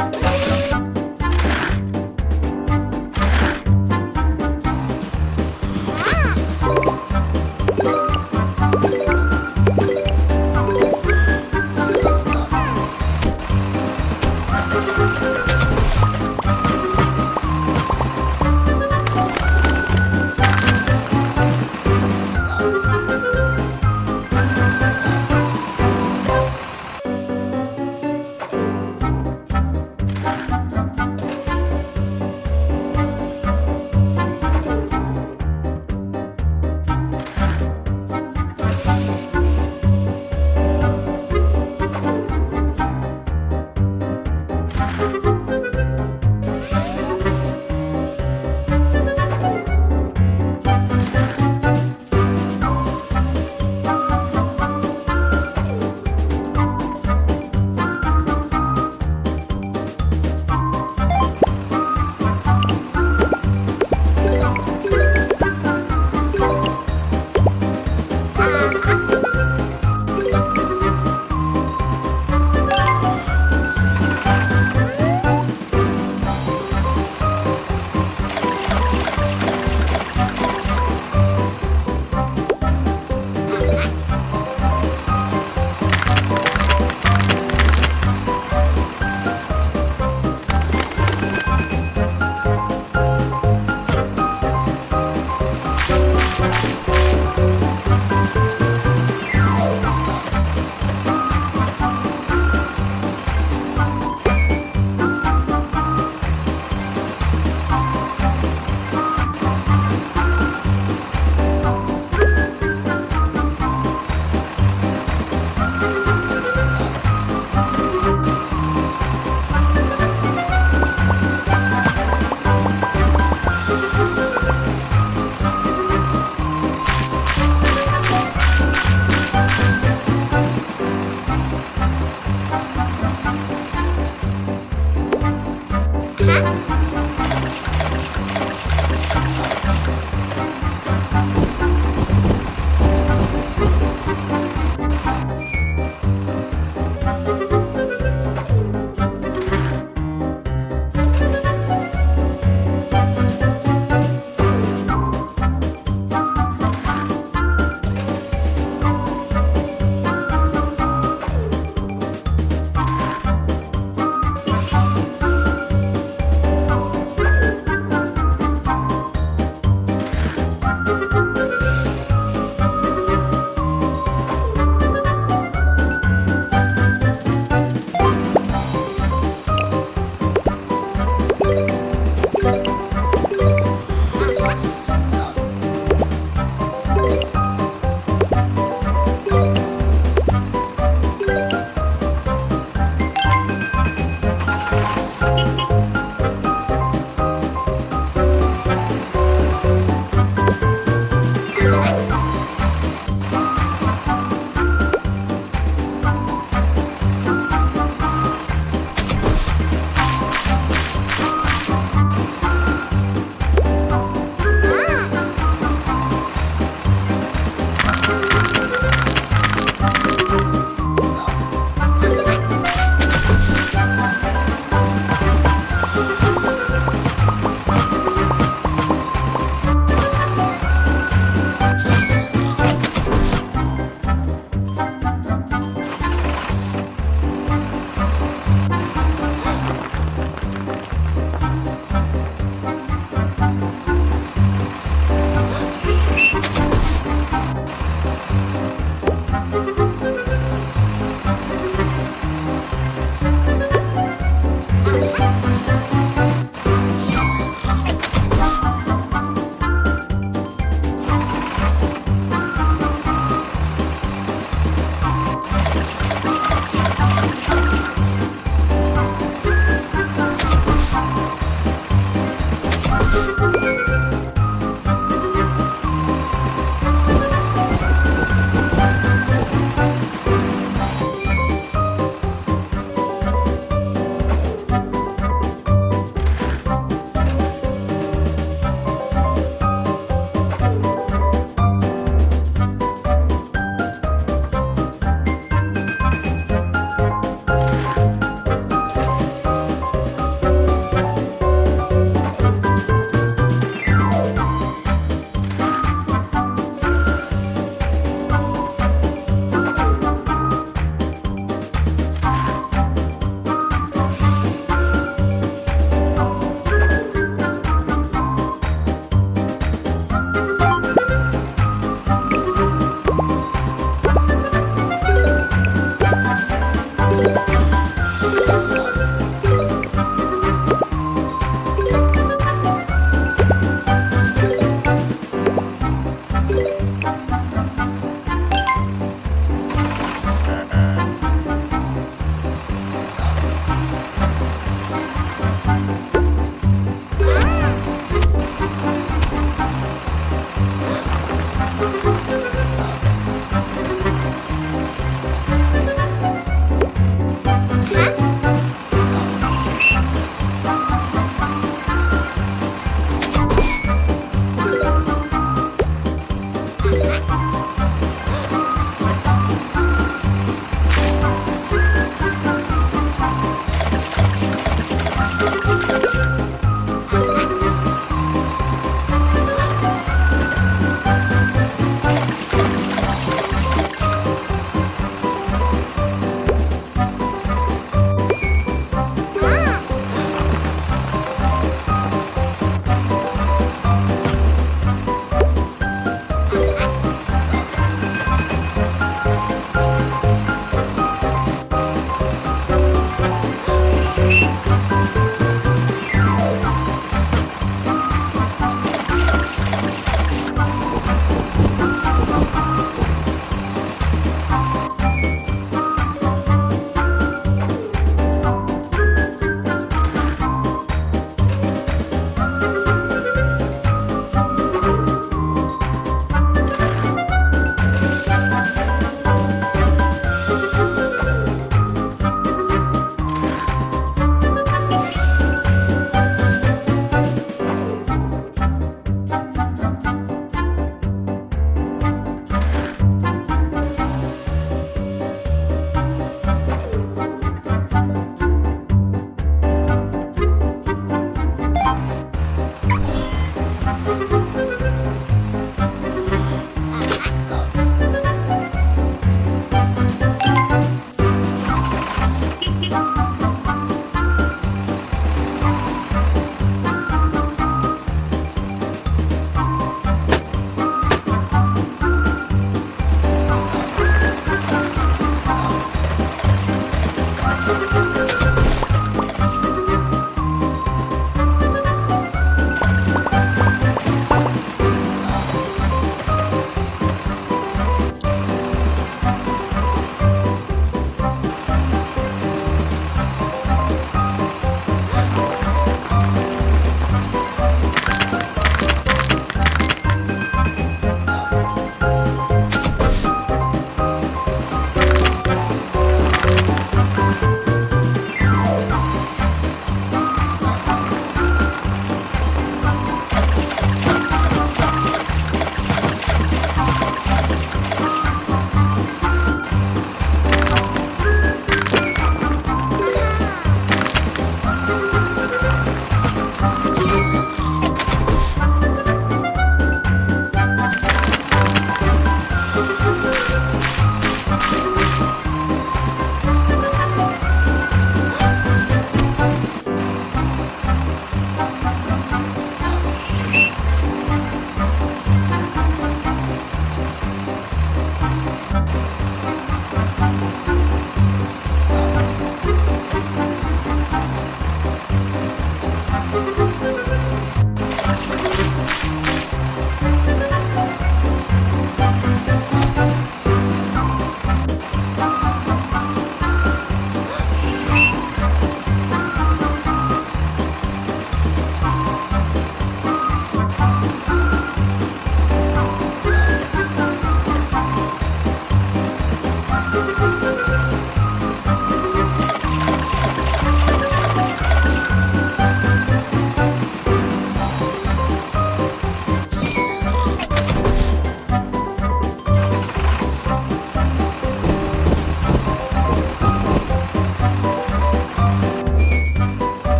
Bye.